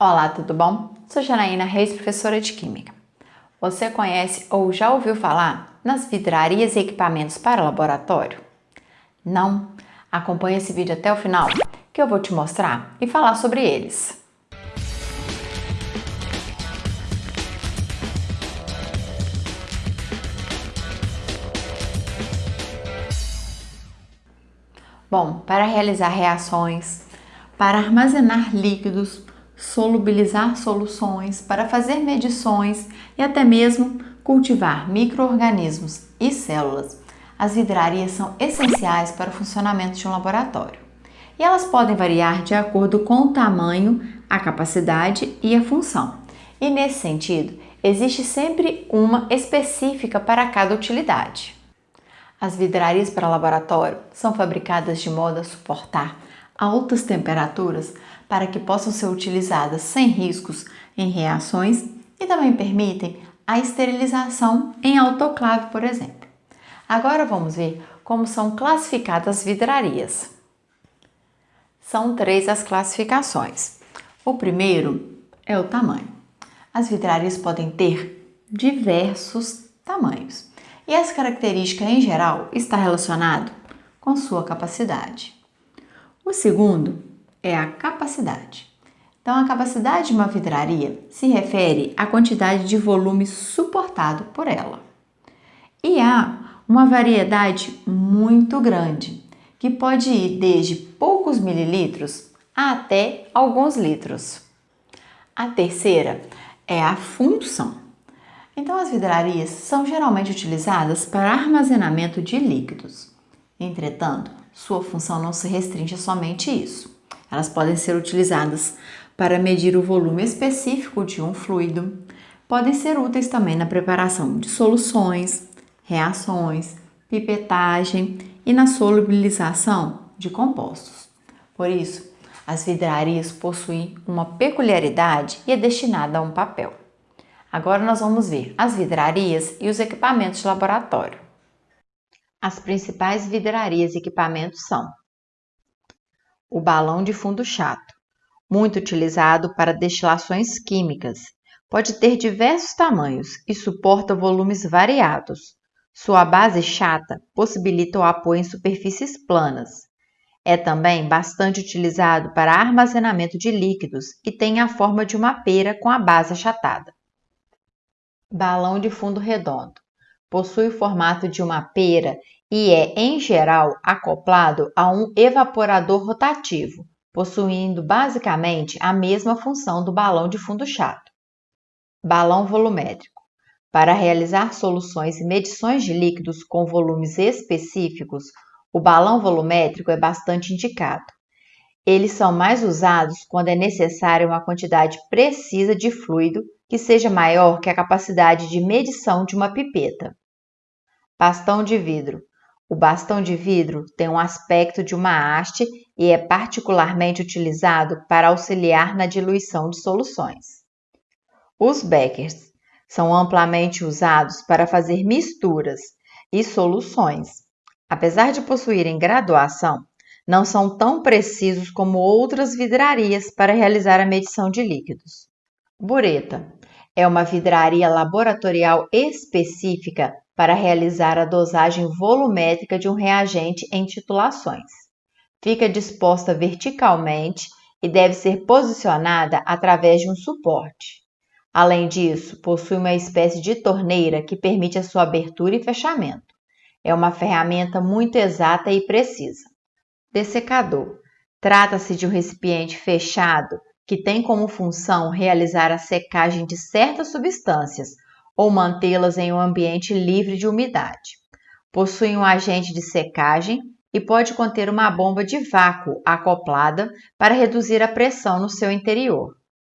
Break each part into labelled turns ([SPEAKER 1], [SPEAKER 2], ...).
[SPEAKER 1] Olá, tudo bom? Sou Janaína Reis, professora de Química. Você conhece ou já ouviu falar nas vidrarias e equipamentos para laboratório? Não? Acompanhe esse vídeo até o final que eu vou te mostrar e falar sobre eles. Bom, para realizar reações, para armazenar líquidos, solubilizar soluções, para fazer medições e até mesmo cultivar microorganismos e células, as vidrarias são essenciais para o funcionamento de um laboratório. E elas podem variar de acordo com o tamanho, a capacidade e a função. E nesse sentido, existe sempre uma específica para cada utilidade. As vidrarias para laboratório são fabricadas de modo a suportar altas temperaturas para que possam ser utilizadas sem riscos em reações e também permitem a esterilização em autoclave, por exemplo. Agora vamos ver como são classificadas as vidrarias. São três as classificações. O primeiro é o tamanho. As vidrarias podem ter diversos tamanhos e essa característica em geral está relacionado com sua capacidade. O segundo é a capacidade. Então, a capacidade de uma vidraria se refere à quantidade de volume suportado por ela. E há uma variedade muito grande, que pode ir desde poucos mililitros até alguns litros. A terceira é a função. Então, as vidrarias são geralmente utilizadas para armazenamento de líquidos. Entretanto, sua função não se restringe a somente isso. Elas podem ser utilizadas para medir o volume específico de um fluido, podem ser úteis também na preparação de soluções, reações, pipetagem e na solubilização de compostos. Por isso, as vidrarias possuem uma peculiaridade e é destinada a um papel. Agora nós vamos ver as vidrarias e os equipamentos de laboratório. As principais vidrarias e equipamentos são o balão de fundo chato, muito utilizado para destilações químicas. Pode ter diversos tamanhos e suporta volumes variados. Sua base chata possibilita o apoio em superfícies planas. É também bastante utilizado para armazenamento de líquidos e tem a forma de uma pera com a base achatada. Balão de fundo redondo. Possui o formato de uma pera e é, em geral, acoplado a um evaporador rotativo, possuindo basicamente a mesma função do balão de fundo chato. Balão volumétrico. Para realizar soluções e medições de líquidos com volumes específicos, o balão volumétrico é bastante indicado. Eles são mais usados quando é necessária uma quantidade precisa de fluido que seja maior que a capacidade de medição de uma pipeta. Bastão de vidro. O bastão de vidro tem um aspecto de uma haste e é particularmente utilizado para auxiliar na diluição de soluções. Os beckers são amplamente usados para fazer misturas e soluções. Apesar de possuírem graduação, não são tão precisos como outras vidrarias para realizar a medição de líquidos. Bureta é uma vidraria laboratorial específica para realizar a dosagem volumétrica de um reagente em titulações. Fica disposta verticalmente e deve ser posicionada através de um suporte. Além disso, possui uma espécie de torneira que permite a sua abertura e fechamento. É uma ferramenta muito exata e precisa. Dessecador. Trata-se de um recipiente fechado que tem como função realizar a secagem de certas substâncias ou mantê-las em um ambiente livre de umidade. Possui um agente de secagem e pode conter uma bomba de vácuo acoplada para reduzir a pressão no seu interior.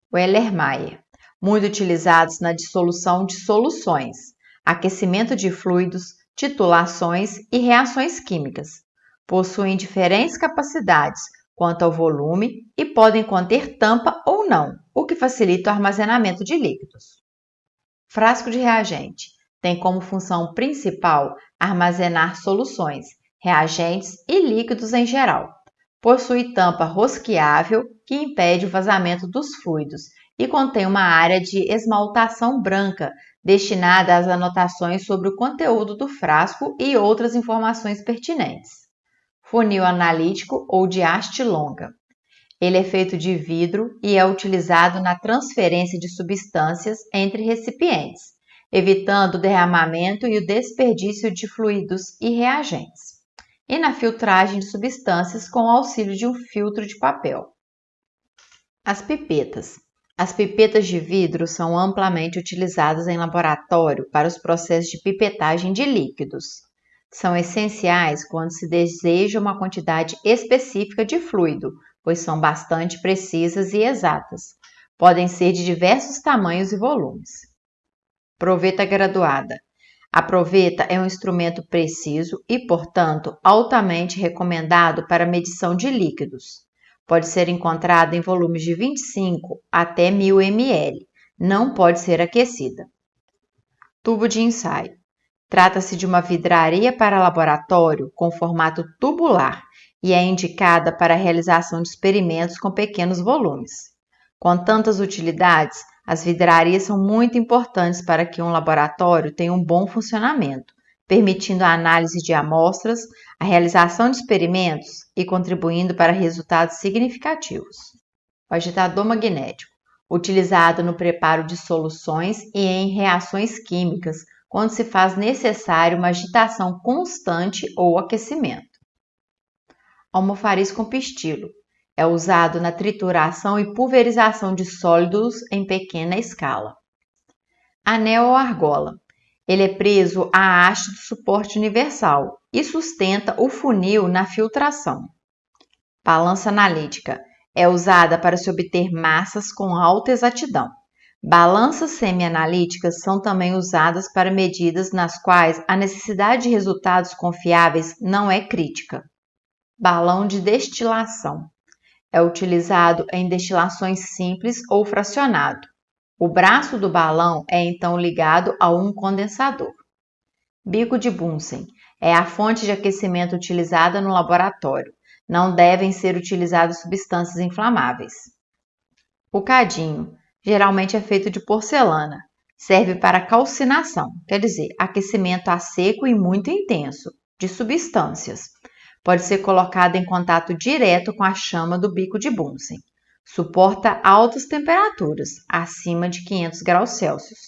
[SPEAKER 1] O Ellermeier, muito utilizados na dissolução de soluções, aquecimento de fluidos, titulações e reações químicas possuem diferentes capacidades quanto ao volume e podem conter tampa ou não, o que facilita o armazenamento de líquidos. Frasco de reagente tem como função principal armazenar soluções, reagentes e líquidos em geral. Possui tampa rosqueável que impede o vazamento dos fluidos e contém uma área de esmaltação branca destinada às anotações sobre o conteúdo do frasco e outras informações pertinentes. Funil analítico ou de haste longa. Ele é feito de vidro e é utilizado na transferência de substâncias entre recipientes, evitando o derramamento e o desperdício de fluidos e reagentes, e na filtragem de substâncias com o auxílio de um filtro de papel. As pipetas. As pipetas de vidro são amplamente utilizadas em laboratório para os processos de pipetagem de líquidos. São essenciais quando se deseja uma quantidade específica de fluido, pois são bastante precisas e exatas. Podem ser de diversos tamanhos e volumes. Proveta graduada. A proveta é um instrumento preciso e, portanto, altamente recomendado para medição de líquidos. Pode ser encontrada em volumes de 25 até 1000 ml. Não pode ser aquecida. Tubo de ensaio. Trata-se de uma vidraria para laboratório com formato tubular e é indicada para a realização de experimentos com pequenos volumes. Com tantas utilidades, as vidrarias são muito importantes para que um laboratório tenha um bom funcionamento, permitindo a análise de amostras, a realização de experimentos e contribuindo para resultados significativos. O agitador magnético, utilizado no preparo de soluções e em reações químicas, quando se faz necessário uma agitação constante ou aquecimento. Almofariz com pistilo, é usado na trituração e pulverização de sólidos em pequena escala. Anel ou argola, ele é preso à haste do suporte universal e sustenta o funil na filtração. Balança analítica é usada para se obter massas com alta exatidão. Balanças semi-analíticas são também usadas para medidas nas quais a necessidade de resultados confiáveis não é crítica. Balão de destilação é utilizado em destilações simples ou fracionado. O braço do balão é então ligado a um condensador. Bico de Bunsen é a fonte de aquecimento utilizada no laboratório. Não devem ser utilizadas substâncias inflamáveis. O cadinho geralmente é feito de porcelana. Serve para calcinação, quer dizer, aquecimento a seco e muito intenso de substâncias. Pode ser colocado em contato direto com a chama do bico de Bunsen. Suporta altas temperaturas, acima de 500 graus Celsius,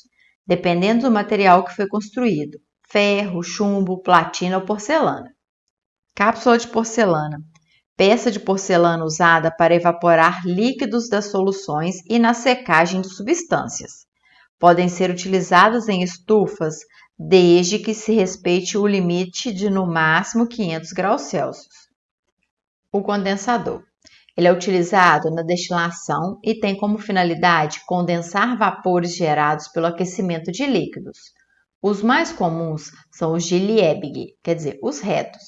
[SPEAKER 1] dependendo do material que foi construído: ferro, chumbo, platina ou porcelana. Cápsula de porcelana peça de porcelana usada para evaporar líquidos das soluções e na secagem de substâncias. Podem ser utilizadas em estufas desde que se respeite o limite de no máximo 500 graus Celsius. O condensador ele é utilizado na destilação e tem como finalidade condensar vapores gerados pelo aquecimento de líquidos. Os mais comuns são os de Liebig, quer dizer, os retos,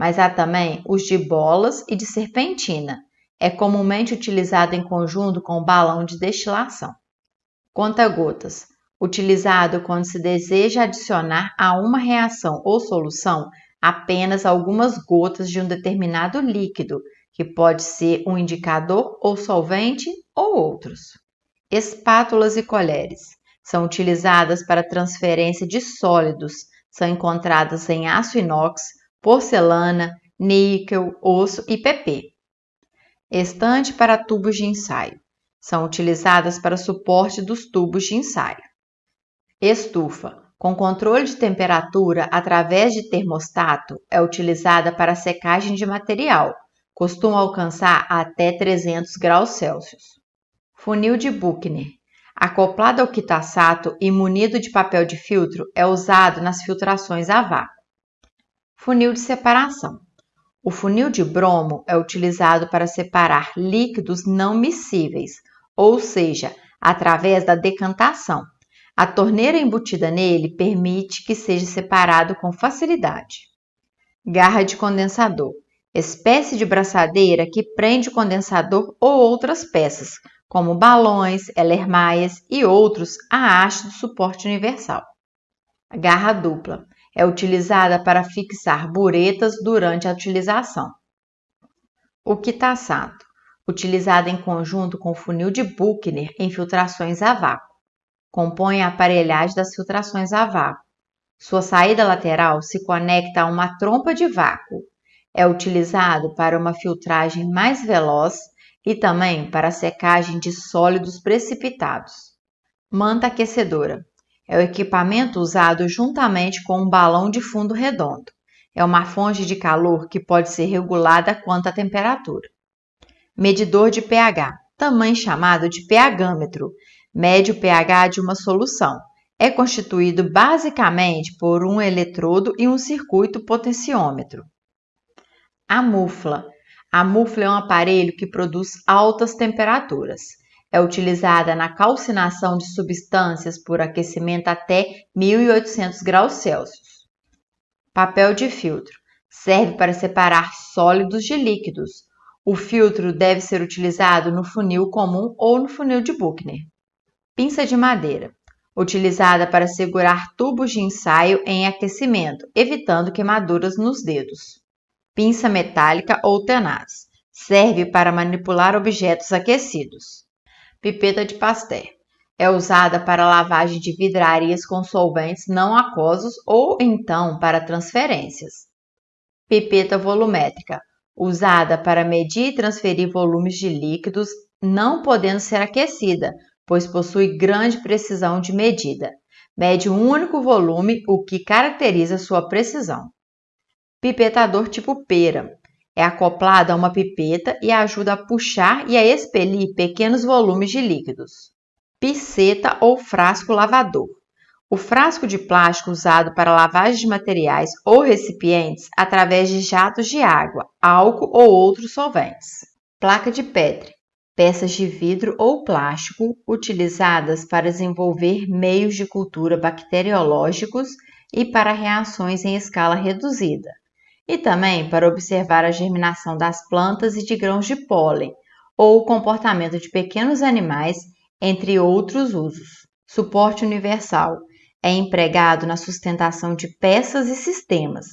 [SPEAKER 1] mas há também os de bolas e de serpentina. É comumente utilizado em conjunto com o balão de destilação. Conta-gotas, utilizado quando se deseja adicionar a uma reação ou solução apenas algumas gotas de um determinado líquido que pode ser um indicador ou solvente ou outros. Espátulas e colheres são utilizadas para transferência de sólidos, são encontradas em aço inox, porcelana, níquel, osso e PP. Estante para tubos de ensaio são utilizadas para suporte dos tubos de ensaio. Estufa, com controle de temperatura através de termostato, é utilizada para secagem de material, costuma alcançar até 300 graus Celsius. Funil de Buchner. Acoplado ao quitaçato e munido de papel de filtro, é usado nas filtrações a vácuo. Funil de separação. O funil de bromo é utilizado para separar líquidos não miscíveis, ou seja, através da decantação. A torneira embutida nele permite que seja separado com facilidade. Garra de condensador espécie de braçadeira que prende o condensador ou outras peças, como balões, elermaias e outros à haste do suporte universal. Garra dupla é utilizada para fixar buretas durante a utilização. O quitaçato, utilizada em conjunto com o funil de Buchner em filtrações a vácuo. Compõe a aparelhagem das filtrações a vácuo. Sua saída lateral se conecta a uma trompa de vácuo. É utilizado para uma filtragem mais veloz e também para a secagem de sólidos precipitados. Manta aquecedora é o equipamento usado juntamente com um balão de fundo redondo. É uma fonte de calor que pode ser regulada quanto à temperatura. Medidor de pH, também chamado de pHmetro, mede o pH de uma solução. É constituído basicamente por um eletrodo e um circuito potenciômetro. A mufla. A mufla é um aparelho que produz altas temperaturas. É utilizada na calcinação de substâncias por aquecimento até 1800 graus Celsius. Papel de filtro. Serve para separar sólidos de líquidos. O filtro deve ser utilizado no funil comum ou no funil de Buchner. Pinça de madeira. Utilizada para segurar tubos de ensaio em aquecimento, evitando queimaduras nos dedos. Pinça metálica ou tenaz. Serve para manipular objetos aquecidos. Pipeta de Pasteur. É usada para lavagem de vidrarias com solventes não aquosos ou então para transferências. Pipeta volumétrica. Usada para medir e transferir volumes de líquidos, não podendo ser aquecida, pois possui grande precisão de medida. Mede um único volume, o que caracteriza sua precisão. Pipetador tipo pera. É acoplado a uma pipeta e ajuda a puxar e a expelir pequenos volumes de líquidos. Piceta ou frasco lavador. O frasco de plástico usado para lavagem de materiais ou recipientes através de jatos de água, álcool ou outros solventes. Placa de Petri. Peças de vidro ou plástico utilizadas para desenvolver meios de cultura bacteriológicos e para reações em escala reduzida, e também para observar a germinação das plantas e de grãos de pólen, ou o comportamento de pequenos animais, entre outros usos. Suporte universal é empregado na sustentação de peças e sistemas.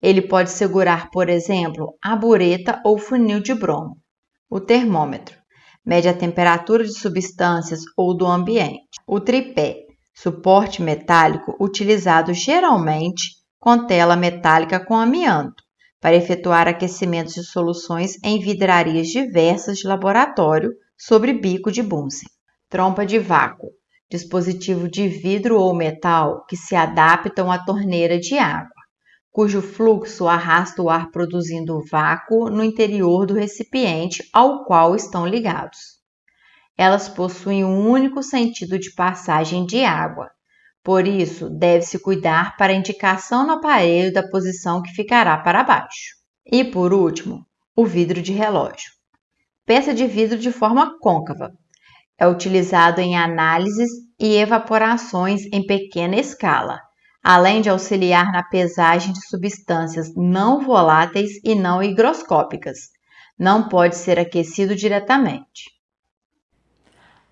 [SPEAKER 1] Ele pode segurar, por exemplo, a bureta ou funil de bromo. O termômetro mede a temperatura de substâncias ou do ambiente. O tripé, suporte metálico utilizado geralmente com tela metálica com amianto, para efetuar aquecimentos de soluções em vidrarias diversas de laboratório sobre bico de Bunsen. Trompa de vácuo, dispositivo de vidro ou metal que se adaptam à torneira de água, cujo fluxo arrasta o ar produzindo vácuo no interior do recipiente ao qual estão ligados. Elas possuem um único sentido de passagem de água, por isso, deve-se cuidar para a indicação no aparelho da posição que ficará para baixo. E por último, o vidro de relógio. Peça de vidro de forma côncava. É utilizado em análises e evaporações em pequena escala, além de auxiliar na pesagem de substâncias não voláteis e não higroscópicas. Não pode ser aquecido diretamente.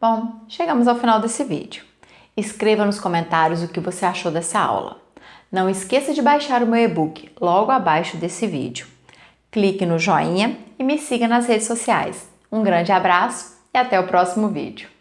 [SPEAKER 1] Bom, chegamos ao final desse vídeo. Escreva nos comentários o que você achou dessa aula. Não esqueça de baixar o meu e-book logo abaixo desse vídeo. Clique no joinha e me siga nas redes sociais. Um grande abraço e até o próximo vídeo.